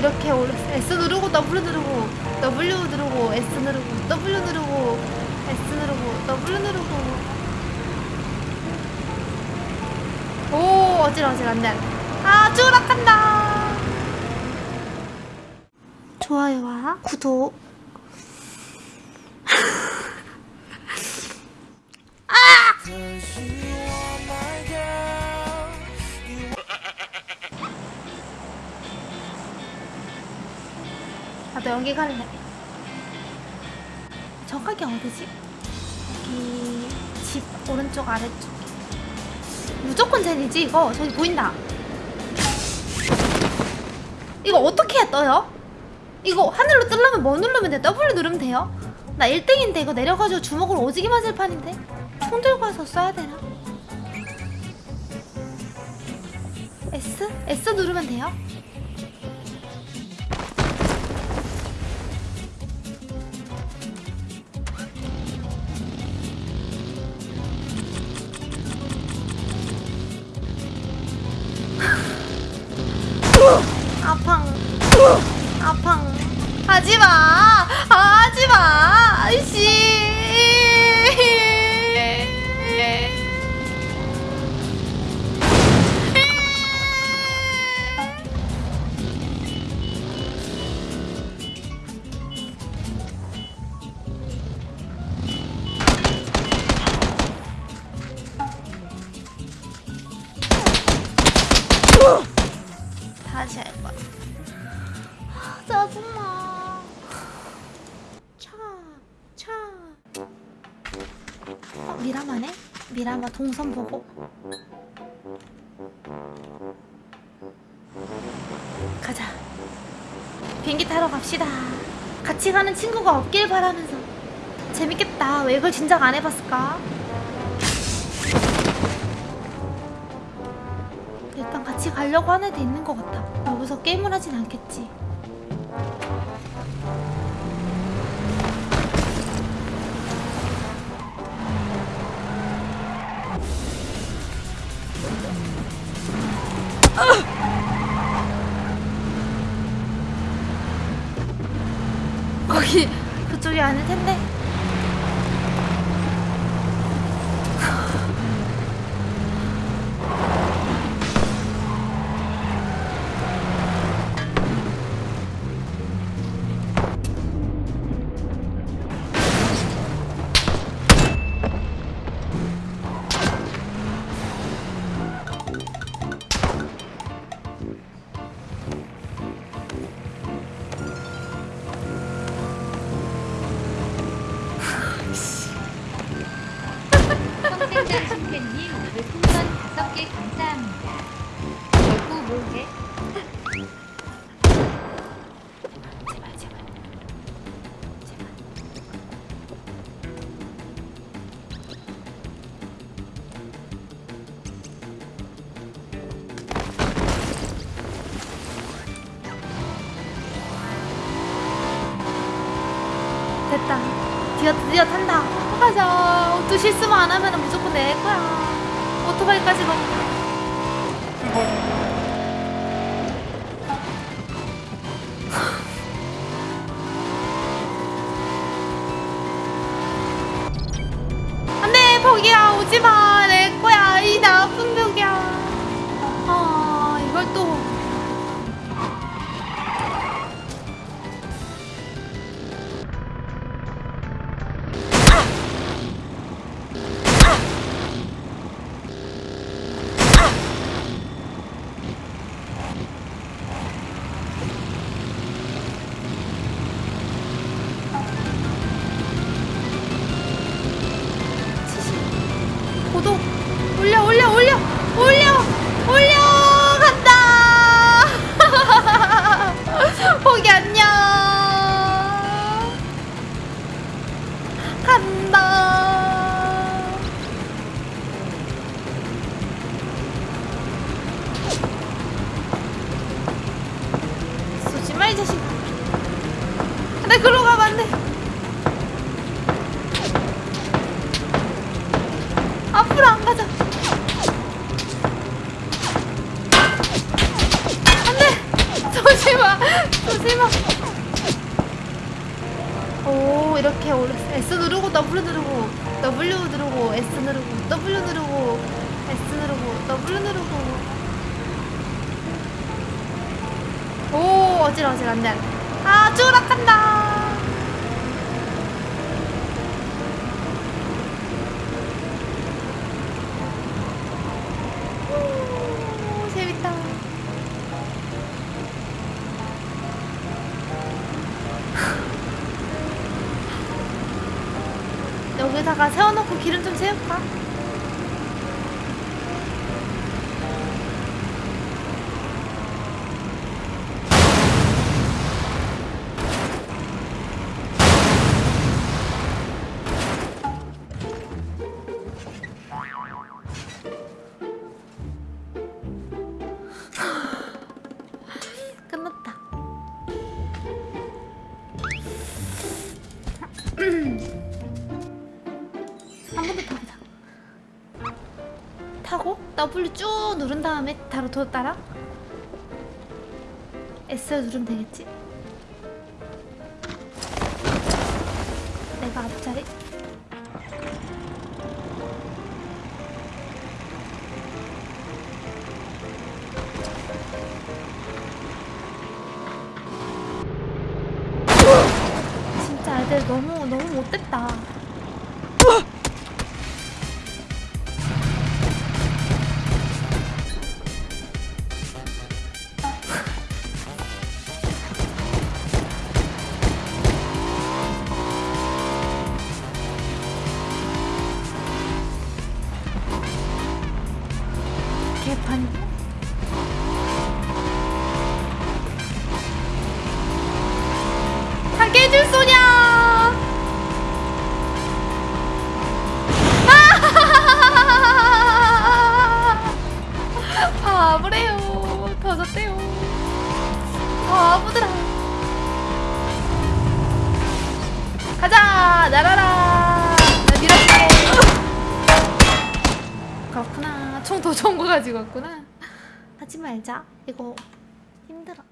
이렇게 S 누르고 W 누르고 W 누르고 S 누르고 W 누르고 S 누르고 W 누르고. 오 어지러 어지러 안돼 안돼 아 추락한다. 좋아요와 구독 나도 여기 갈래 저 가게 어디지? 여기 집 오른쪽 아래쪽 무조건 젠이지 이거 저기 보인다 이거 어떻게 해 떠요? 이거 하늘로 뜨려면 뭐 누르면 돼? W 누르면 돼요? 나 1등인데 이거 내려가지고 주먹으로 오지게 맞을 판인데 총 들고 와서 쏴야 되나? S? S 누르면 돼요? 아팡. 아팡. 하지마. 하지마 아이씨. 다시 할 거야 아, 짜증나 차, 차. 어, 미라마네? 미라마 동선 보고? 가자. 비행기 타러 갑시다. 같이 가는 친구가 없길 바라면서. 재밌겠다. 왜 이걸 진작 안 해봤을까? 일단 같이 가려고 하는 데 있는 것 같아. 여기서 게임을 하진 않겠지 거기 그쪽이 아닐 텐데 평생장 심팬님 별풍선 다섯 개 감사합니다. 결국 뭐해? 드디어 탄다 가자. 또 실수만 안 하면 무조건 내 거야. 오토바이까지 막. 안돼 포기야. 오지마 고도 올려 올려 올려. 올려 올려 간다. 포기 안녕. 간다 이렇게 S 누르고 W 누르고 W 누르고 S 누르고 W 누르고 S 누르고 W 누르고. 오 안돼 안돼. 아 추락한다 여기다가 세워놓고 기름 좀 채울까? W 쭉 누른 다음에 바로 더 따라. S 누르면 되겠지? 내가 앞자리. 진짜 애들 너무 너무 못됐다. 날아라! 나 밀어줄게. 그렇구나. 총 더 좋은 거 가지고 왔구나. 하지 말자. 이거 힘들어.